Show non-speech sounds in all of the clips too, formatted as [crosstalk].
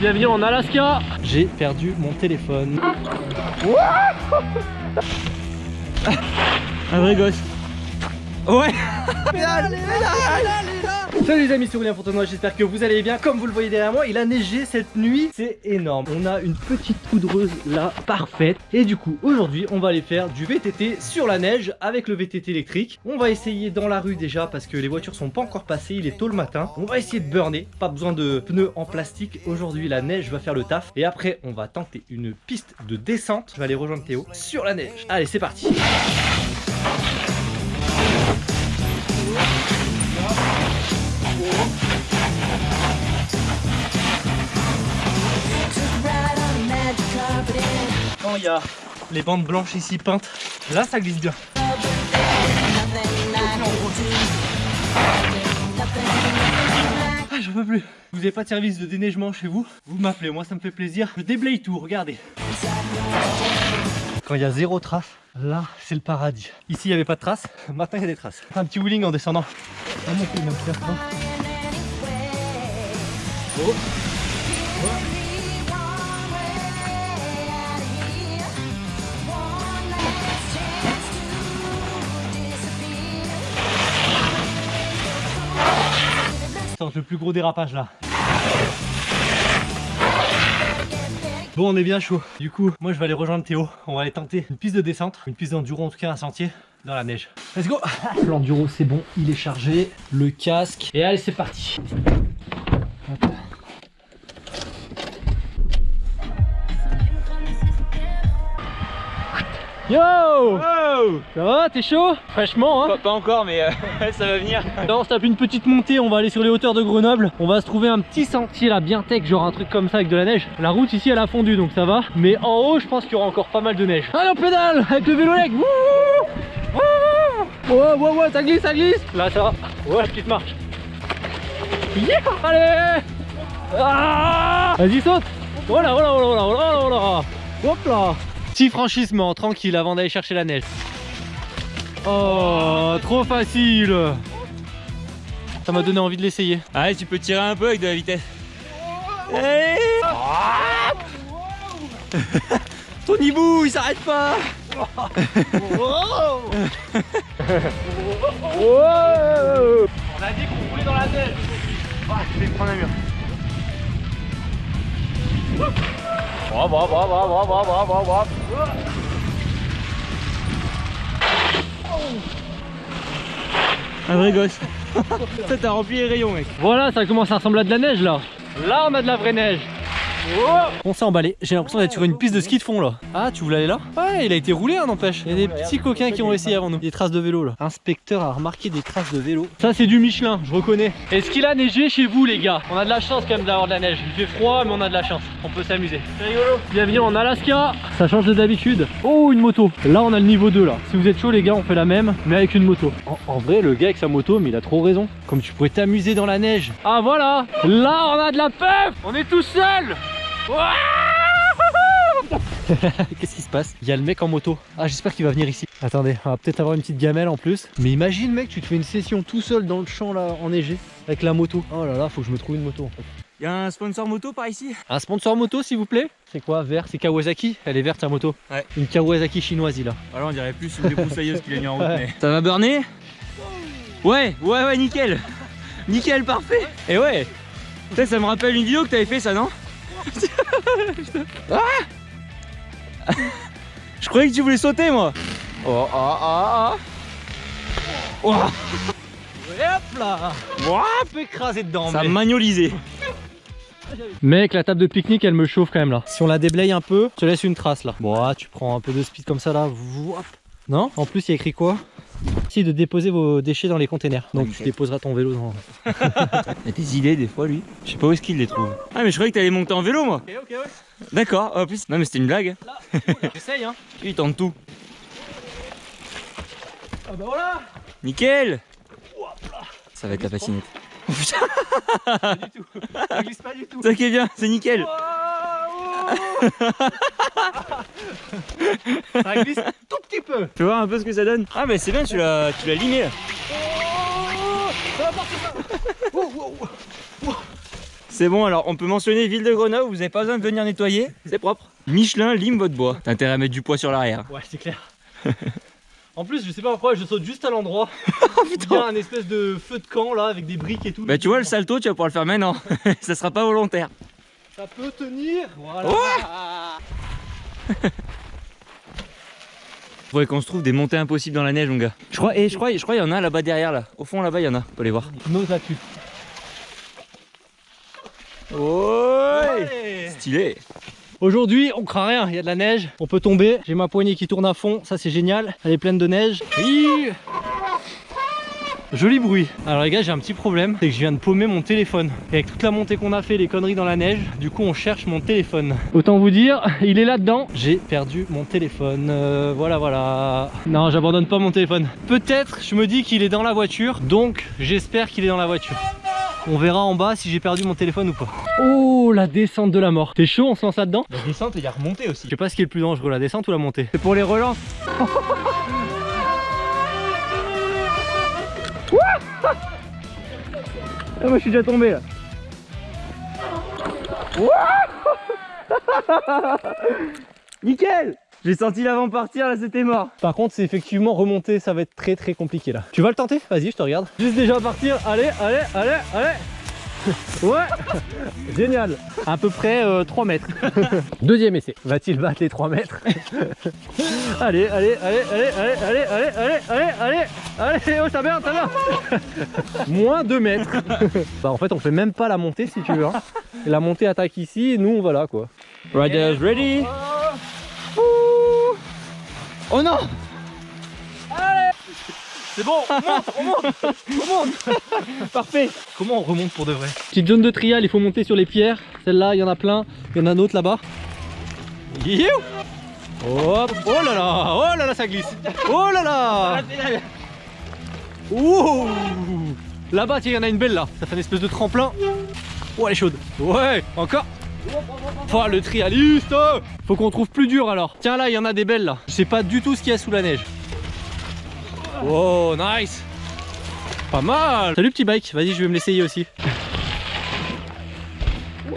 bienvenue en Alaska J'ai perdu mon téléphone. Un vrai gosse. Ouais Salut les amis, c'est Aurélien Fontenoy, j'espère que vous allez bien. Comme vous le voyez derrière moi, il a neigé cette nuit, c'est énorme. On a une petite poudreuse là, parfaite. Et du coup, aujourd'hui, on va aller faire du VTT sur la neige avec le VTT électrique. On va essayer dans la rue déjà parce que les voitures sont pas encore passées, il est tôt le matin. On va essayer de burner, pas besoin de pneus en plastique. Aujourd'hui, la neige va faire le taf. Et après, on va tenter une piste de descente. Je vais aller rejoindre Théo sur la neige. Allez, c'est parti Quand il y a les bandes blanches ici peintes, là ça glisse bien. Ah, j'en peux plus. Vous n'avez pas de service de déneigement chez vous? Vous m'appelez, moi ça me fait plaisir. Je déblaye tout, regardez. Quand il y a zéro trace, là c'est le paradis. Ici il n'y avait pas de traces, [laughs] maintenant il y a des traces. Un petit wheeling en descendant. Ah, oh. le plus gros dérapage là. Bon on est bien chaud. Du coup moi je vais aller rejoindre Théo. On va aller tenter une piste de descente Une piste d'enduro en tout cas un sentier dans la neige. Let's go. [laughs] L'enduro c'est bon il est chargé Le casque. Et allez c'est parti Yo Ça va, t'es chaud Fraîchement hein pas, encore mais euh, [laughs] ça va venir. Là on se tape une petite montée, on va aller sur les hauteurs de Grenoble. On va se trouver un petit sentier là bien tech, genre un truc comme ça avec de la neige. La route ici elle a fondu donc ça va. Mais en haut je pense qu'il y aura encore pas mal de neige. Allez on pédale avec le vélo leg. Ouais ouais ouais ça glisse ça glisse. Là ça va, ouais petite marche. Yeah Allez. Ah Vas-y saute. Voilà voilà voilà voilà voilà voilà. Hop là Petit franchissement, tranquille avant d'aller chercher la neige. Oh, trop facile. Ça m'a donné envie de l'essayer. Allez, tu peux tirer un peu avec de la vitesse. [laughs] Ton hibou, il s'arrête pas. [laughs] On a dit qu'on roulait dans la neige. Ah, je vais prendre un mur Hop, hop, hop, hop, hop, hop, hop, hop. Un vrai gosse. [laughs] ça t'a rempli les rayons mec. Voilà, ça commence à ressembler à de la neige là. Là on a de la vraie neige. On s'est emballé, j'ai l'impression d'être sur une piste de ski de fond là. Ah tu voulais aller là? Ouais il a été roulé hein n'empêche. Il y a des petits coquins qui ont essayé avant nous. Des traces de vélo là. Inspecteur a remarqué des traces de vélo. Ça c'est du Michelin, je reconnais. Est-ce qu'il a neigé chez vous les gars? On a de la chance quand même d'avoir de la neige. Il fait froid mais on a de la chance. On peut s'amuser. C'est rigolo. Bienvenue en Alaska. Ça change de d'habitude. Oh une moto. Là on a le niveau 2 là. Si vous êtes chaud les gars on fait la même mais avec une moto. En, vrai le gars avec sa moto mais il a trop raison. Comme tu pourrais t'amuser dans la neige. Ah voilà. Là on a de la peur. On est tout seul [laughs] Qu'est-ce qui se passe? Il y a le mec en moto. Ah, j'espère qu'il va venir ici. Attendez, on va peut-être avoir une petite gamelle en plus. Mais imagine, mec, tu te fais une session tout seul dans le champ là, enneigé, avec la moto. Oh là là, faut que je me trouve une moto en fait. Il y a un sponsor moto par ici? Un sponsor moto s'il vous plaît? C'est quoi Vert? C'est Kawasaki? Elle est verte sa moto Ouais. Une Kawasaki chinoise là. Alors on dirait plus une débroussailleuse qu'il a mis en route mais... Ça va burner? Ouais, ouais, ouais, nickel Nickel, parfait Et ouais ça, ça me rappelle une vidéo que t'avais fait ça, non? [laughs] ah Je croyais que tu voulais sauter moi Oh ah ah ah oh. Et hop là Hop écrasé dedans Ça a magnolisé Mec, la table de pique-nique, elle me chauffe quand même là. Si on la déblaye un peu, je te laisse une trace là. Bon, ah, tu prends un peu de speed comme ça là. Non? En plus, il y a écrit quoi? Si de déposer vos déchets dans les containers. Donc tu déposeras ton vélo dans. il a des idées des fois lui. Je sais pas où est-ce qu'il les trouve. Ah mais je croyais que t'allais monter en vélo moi. Ok ok ouais. D'accord, en plus. Non mais c'était une blague. J'essaye hein. [laughs] Il tente tout. Ah bah voilà Nickel Ça va être la patinette. [laughs] pas du tout. Ça glisse pas du tout. Ça qui est bien, c'est nickel. [laughs] ça glisse peu. Tu vois un peu ce que ça donne Ah mais c'est bien, tu l'as tu l'as limé. C'est bon, alors on peut mentionner ville de Grenoble, vous avez pas besoin de venir nettoyer, c'est propre. Michelin lime votre bois. T'as intérêt à mettre du poids sur l'arrière. Ouais, c'est clair. [laughs] en plus, je sais pas pourquoi, je saute juste à l'endroit. [laughs] Il y a un espèce de feu de camp là avec des briques et tout. Bah tu vois le salto, tu vas pouvoir le faire maintenant. [laughs] ça sera pas volontaire. Ça peut tenir. Voilà. Faudrait qu'on se trouve des montées impossibles dans la neige, mon gars. Je crois, et je crois, je crois, il y en a là-bas derrière, là. Au fond, là-bas, il y en a. On peut les voir. Nose là-dessus. Ouais. Stylé. Aujourd'hui, on craint rien, il y a de la neige, on peut tomber. J'ai ma poignée qui tourne à fond, ça c'est génial. Elle est pleine de neige. Oui Joli bruit. Alors les gars, j'ai un petit problème, c'est que je viens de paumer mon téléphone. Et avec toute la montée qu'on a fait, les conneries dans la neige, du coup on cherche mon téléphone. Autant vous dire, il est là-dedans. J'ai perdu mon téléphone. Euh, voilà, voilà. Non, j'abandonne pas mon téléphone. Peut-être, je me dis qu'il est dans la voiture, donc j'espère qu'il est dans la voiture. On verra en bas si j'ai perdu mon téléphone ou pas. Oh, la descente de la mort. T'es chaud, on se lance là-dedans? La descente, il y a remonté aussi. Je sais pas ce qui est le plus dangereux, la descente ou la montée? C'est pour les relances. [laughs] Ah, moi je suis déjà tombé là. [laughs] Nickel J'ai senti l'avant partir, là c'était mort. Par contre, c'est effectivement remonter, ça va être très très compliqué là. Tu vas le tenter? Vas-y, je te regarde. Juste déjà partir. Allez, allez, allez, allez. Ouais Génial À peu près 3 mètres. Deuxième essai. Va-t-il battre les 3 mètres Allez, allez, allez, allez, allez, allez, allez, allez, allez, allez, allez, oh ça merde, ça merde Moins 2 mètres. bah en fait on fait même pas la montée si tu veux. Hein. La montée attaque ici et nous on va là quoi. Riders ready Oh non c'est bon, on monte, on monte, on monte [laughs] Parfait Comment on remonte pour de vrai Petite zone de trial, il faut monter sur les pierres. Celle-là, il y en a plein. Il y en a un autre là-bas. Hop Oh là là Oh là là, ça glisse Oh là là Ouh Là-bas, tiens, il y en a une belle là. Ça fait une espèce de tremplin. Oh, elle est chaude. Ouais, encore Oh, le trialiste Faut qu'on trouve plus dur alors. Tiens, là, il y en a des belles là. Je sais pas du tout ce qu'il y a sous la neige. Oh, nice Pas mal Salut petit bike, vas-y, je vais me l'essayer aussi.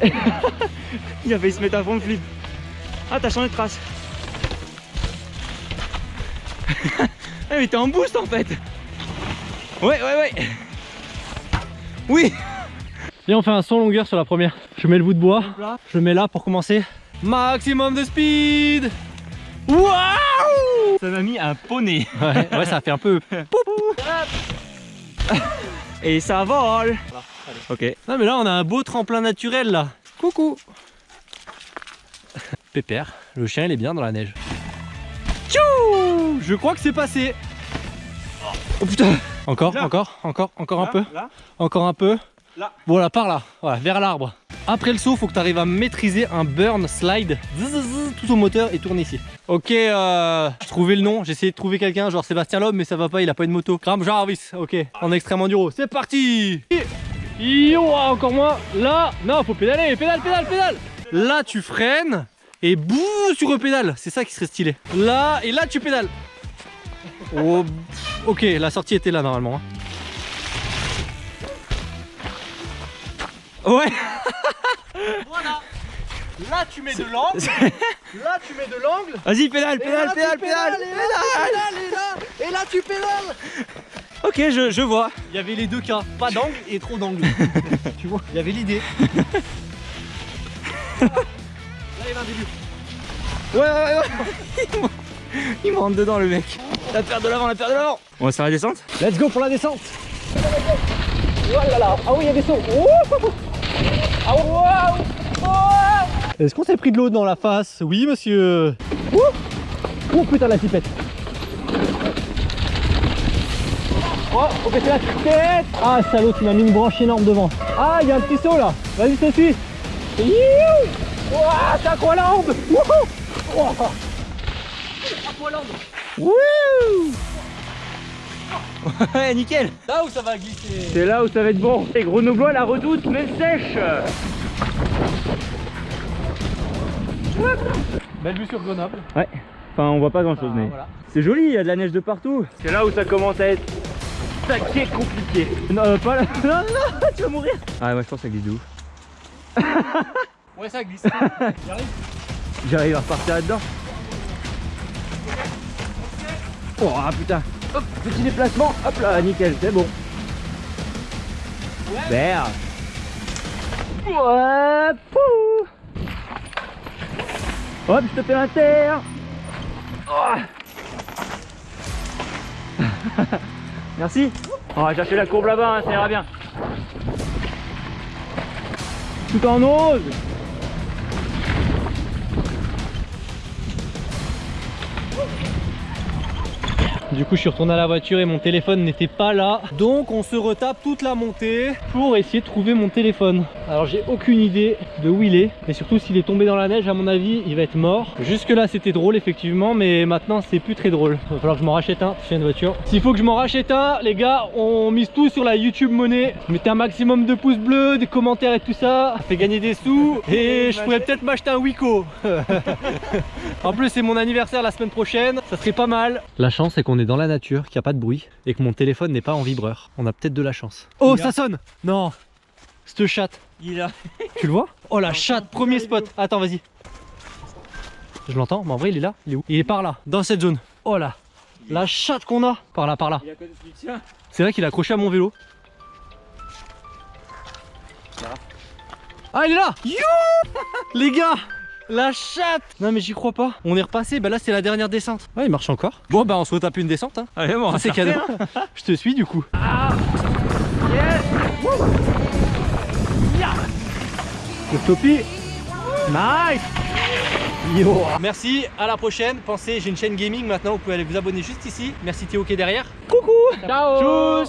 [laughs] Il a failli se mettre à fond de flip. Ah, t'as changé de trace. ah, [laughs] mais t'es en boost en fait Ouais, ouais, ouais Oui Viens, on fait un son longueur sur la première. Je mets le bout de bois, je le mets là pour commencer. Maximum de speed Waouh Ça m'a mis un poney. Ouais, ouais, ça fait un peu. [laughs] Et ça vole. Ok. Non mais là on a un beau tremplin naturel là. Coucou. [laughs] Pépère, le chien il est bien dans la neige. Tchou Je crois que c'est passé. Oh putain Encore, encore, encore, encore un peu. Encore un peu. Là. Voilà, par là, voilà, vers l'arbre. Après le saut, faut que tu arrives à maîtriser un burn slide tout au moteur et tourner ici. Ok, euh, j'ai trouvé le nom, j'ai essayé de trouver quelqu'un, genre Sébastien Loeb, mais ça va pas, il a pas une moto. Graham Jarvis, ok, en extrême enduro. C'est parti Yo, ah, encore moins. Là, non, faut pédaler, pédale, pédale, pédale. Là, tu freines et bouh, tu repédales. C'est ça qui serait stylé. Là, et là, tu pédales. Oh, ok, la sortie était là normalement. Hein. Ouais [laughs] Voilà. Là tu mets de l'angle. [laughs] Là tu mets de l'angle. Vas-y pédale, pédale, pédale, pédale, pédale, et là, et là tu pédales. Ok je, je vois. Il y avait les deux cas, pas d'angle et trop d'angle. [laughs] Tu vois, il y avait l'idée. Là il y a un début. Ouais ouais ouais Il me rentre dedans le mec. La paire de l'avant, la paire de l'avant. On va faire la descente? Let's go pour la descente. Oh là là Ah oui il y a des sauts Est-ce qu'on s'est pris de l'eau dans la face? Oui monsieur. Oh putain la pipette. Oh, faut péter la tête Ah salaud, tu m'as mis une branche énorme devant. Ah, il y a un petit saut là. Vas-y, te suis Ouah, t'as quoi l'ambe Wouh [laughs] Ouais, nickel Là où ça va glisser C'est là où ça va être bon. Et Grenoblois la redoute, mais sèche Belle vue sur Grenoble. Ouais. Enfin, on voit pas grand chose, Ah, mais voilà. c'est joli, il y a de la neige de partout. C'est là où ça commence à être sacré compliqué. Non, euh, pas là. Non, [laughs] non, non, tu vas mourir. Ah, ouais, je pense que ça glisse de ouf. [laughs] Ouais, ça glisse. J'arrive à repartir là-dedans. Oh ah, putain. Hop, petit déplacement. Hop là, nickel, c'est bon. Super. Ouais. Hop, je te fais l'inter. Oh. [laughs] Merci. On va chercher la courbe là-bas, hein, ça ira bien. Tout en ose. Du coup, je suis retourné à la voiture et mon téléphone n'était pas là. Donc, on se retape toute la montée pour essayer de trouver mon téléphone. Alors, j'ai aucune idée de où il est. Mais surtout, s'il est tombé dans la neige, à mon avis, il va être mort. Jusque là, c'était drôle, effectivement. Mais maintenant, c'est plus très drôle. Il va falloir que je m'en rachète un. J'ai une voiture. S'il faut que je m'en rachète un, les gars, on mise tout sur la YouTube monnaie. Mettez un maximum de pouces bleus, des commentaires et tout ça. Ça fait gagner des sous. Et je pourrais peut-être m'acheter un Wiko. [laughs] en plus, c'est mon anniversaire la semaine prochaine. Ça serait pas mal. La chance, c'est qu'on est dans la nature, qu'il n'y a pas de bruit et que mon téléphone n'est pas en vibreur. On a peut-être de la chance. Oh, ça sonne Non Cette chatte. Il a. Tu le vois? [laughs] Oh la chatte, premier spot. Attends, vas-y. Je l'entends, mais en vrai, il est là. Il est où? Il est par là, dans cette zone. Oh là La chatte qu'on a Par là, par là. C'est vrai qu'il est accroché à mon vélo. Ah, il est là You Les gars La chatte Non mais j'y crois pas. On est repassé, bah là c'est la dernière descente. Ouais, il marche encore. Bon bah on se retape une descente. Hein. Allez, bon, on va c'est cadeau. [laughs] Je te suis du coup. Le topi. Nice Yo. Merci, à la prochaine. Pensez, j'ai une chaîne gaming maintenant, vous pouvez aller vous abonner juste ici. Merci Théo qui est derrière. Coucou Ciao Tchuss